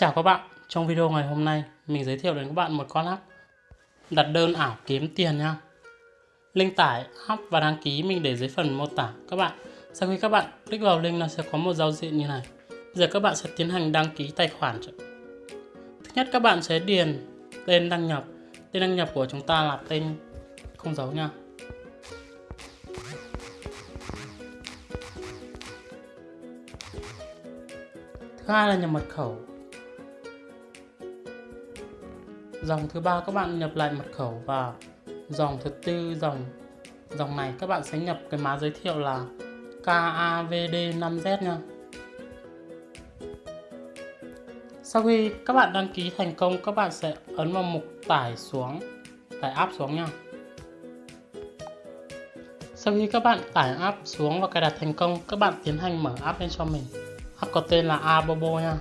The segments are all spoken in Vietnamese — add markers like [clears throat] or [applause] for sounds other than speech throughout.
Chào các bạn, trong video ngày hôm nay mình giới thiệu đến các bạn một con app đặt đơn ảo kiếm tiền nha. Link tải app và đăng ký mình để dưới phần mô tả các bạn. Sau khi các bạn click vào link nó sẽ có một giao diện như này. Bây giờ các bạn sẽ tiến hành đăng ký tài khoản. Thứ nhất các bạn sẽ điền tên đăng nhập. Tên đăng nhập của chúng ta là tên không dấu nha. Thứ hai là nhập mật khẩu dòng thứ ba, các bạn nhập lại mật khẩu và dòng thứ tư, dòng dòng này các bạn sẽ nhập cái mã giới thiệu là KAVD5Z nha. Sau khi các bạn đăng ký thành công, các bạn sẽ ấn vào mục tải xuống, tải app xuống nha. Sau khi các bạn tải app xuống và cài đặt thành công, các bạn tiến hành mở app lên cho mình. App có tên là Abobo nha.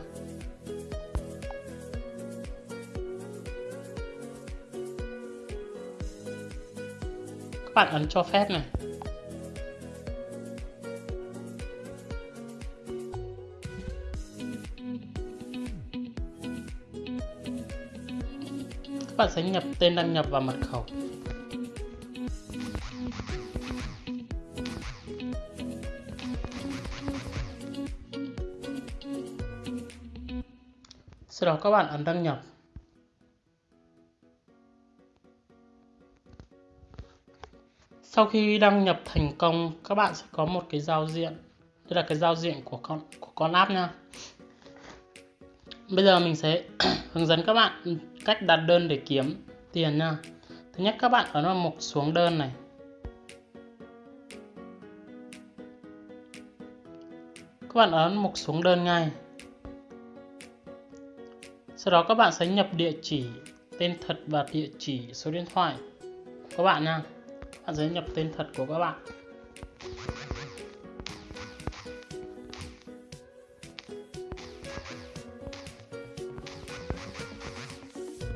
Bạn ấn cho phép này. Các bạn sẽ nhập tên đăng nhập và mật khẩu. Sau đó các bạn ấn đăng nhập. Sau khi đăng nhập thành công, các bạn sẽ có một cái giao diện. Đây là cái giao diện của con của con app nha. Bây giờ mình sẽ [clears throat] hướng dẫn các bạn cách đặt đơn để kiếm tiền nha. Thứ nhất, các bạn ấn vào mục xuống đơn này. Các bạn ấn mục xuống đơn ngay. Sau đó các bạn sẽ nhập địa chỉ, tên thật và địa chỉ số điện thoại của các bạn nha bạn sẽ nhập tên thật của các bạn.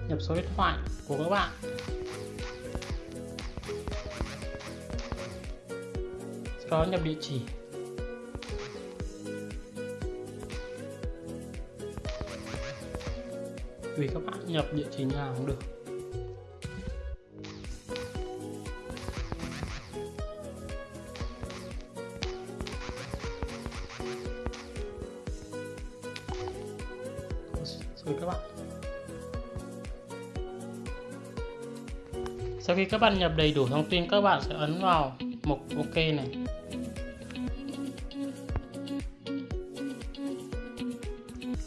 Nhập số điện thoại của các bạn. Sau đó nhập địa chỉ. Tùy các bạn nhập địa chỉ nào cũng được. Rồi các bạn. Sau khi các bạn nhập đầy đủ thông tin, các bạn sẽ ấn vào mục ok này.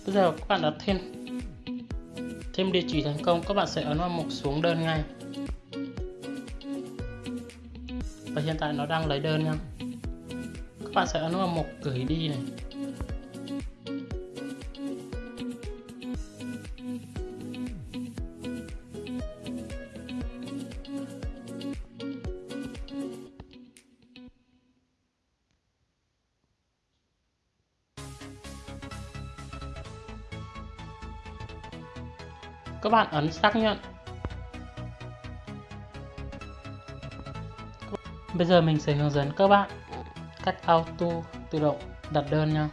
Bây giờ các bạn đã thêm thêm địa chỉ thành công, các bạn sẽ ấn vào mục xuống đơn ngay. Và hiện tại nó đang lấy đơn nha. Các bạn sẽ ấn vào mục gửi đi này. Các bạn ấn xác nhận. Bây giờ mình sẽ hướng dẫn các bạn cách auto tự động đặt đơn nha.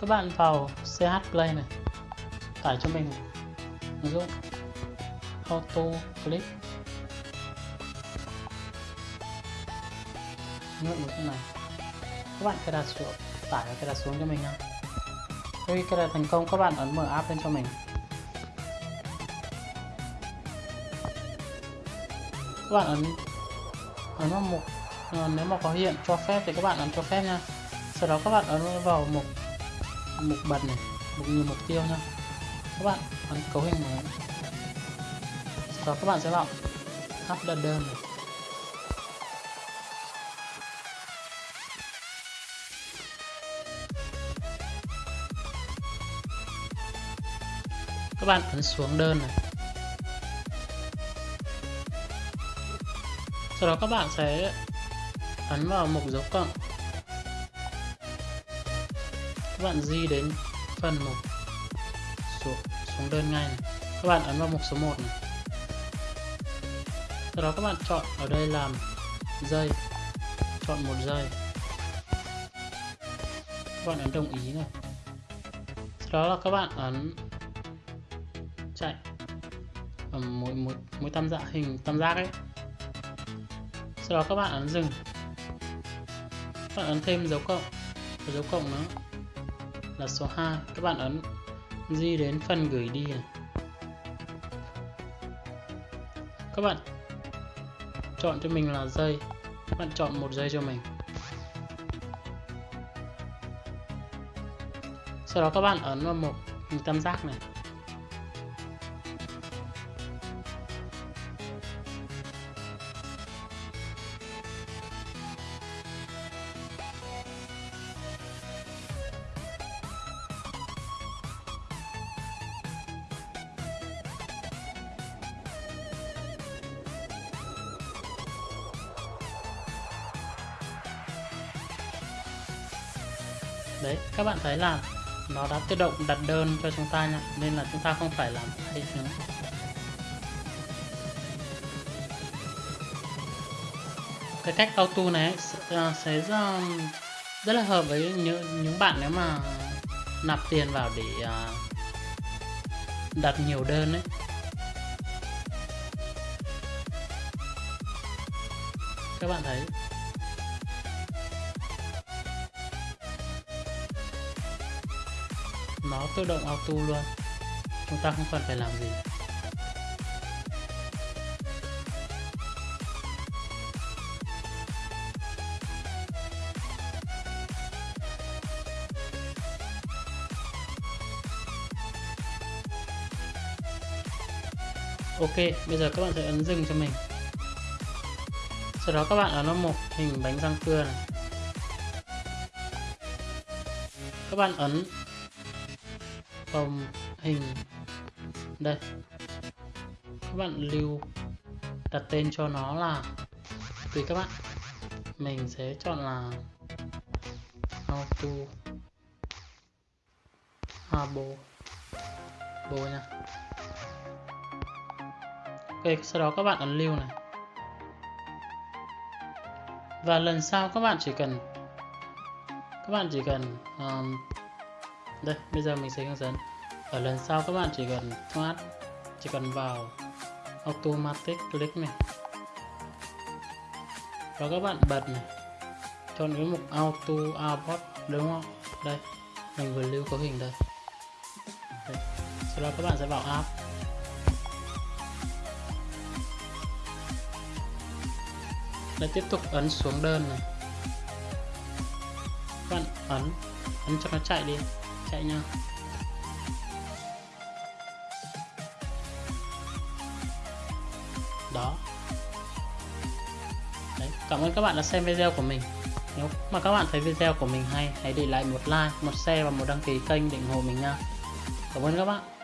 Các bạn vào CH Play này. Tải cho mình. Ứng dụng. Auto click. Ứng dụng như này. Các bạn cài đặt xuống, tải và cài đặt xuống cho mình nha. Khi cài đặt thành công, các bạn ấn mở app lên cho mình. Các bạn ấn ấn vào mục à, nếu mà có hiện cho phép thì các bạn ấn cho phép nha. Sau đó các bạn ấn vào mục mục bật này mục nhiều mục tiêu nha. Các bạn ấn cấu hình mới. Sau đó các bạn sẽ vào app đơn đơn này các bạn ấn xuống đơn này. Sau đó các bạn sẽ ấn vào mục dấu cộng. Các bạn di đến phần mục xuống, xuống đơn ngay này. các bạn ấn vào mục số 1 này. Sau đó các bạn chọn ở đây làm giây chọn một giây. Các bạn ấn đồng ý này. Sau đó là các bạn ấn chạy. Ở mỗi mỗi mỗi tam giác hình tam giác ấy sau đó các bạn ấn dừng. Các bạn ấn thêm dấu cộng. Và dấu cộng nữa là số 2 các bạn ấn di đến phần gửi đi này các bạn chọn cho mình là dây các bạn chọn một dây cho mình. Sau đó các bạn ấn vào một tam giác này. Đấy, các bạn thấy là nó đã tự động đặt đơn cho chúng ta nha, nên là chúng ta không phải làm hay nữa. Cái cách auto này ờ, sẽ ờ, rất là hợp với những những bạn nếu mà nạp tiền vào để ờ, đặt nhiều đơn ấy. Các bạn thấy nó tự động auto luôn. Chúng ta không cần phải làm gì. Ok, bây giờ các bạn sẽ ấn dừng cho mình. Sau đó các bạn ấn vào một hình bánh răng cưa này. Các bạn ấn phòng hình. Đây. Các bạn lưu đặt tên cho nó là tùy các bạn. Mình sẽ chọn là auto. À, Abo bo nha. Ok sau đó các bạn ấn lưu này. Và lần sau các bạn chỉ cần các bạn chỉ cần um, đây, bây giờ mình sẽ hướng dẫn. Ở lần sau các bạn chỉ cần thoát, chỉ cần vào automatic click này. Và các bạn bật này. Chọn cái mục auto abort đúng không? Đây, mình vừa lưu cấu hình đây. Đây. sau đó các bạn sẽ vào app. Đây, tiếp tục ấn xuống đơn này. Các bạn ấn ấn cho nó chạy đi chạy nha đó. Đấy, cảm ơn các bạn đã xem video của mình. Nếu mà các bạn thấy video của mình hay hãy để lại một like một share và một đăng ký kênh để ủng hộ mình nha. Cảm ơn các bạn.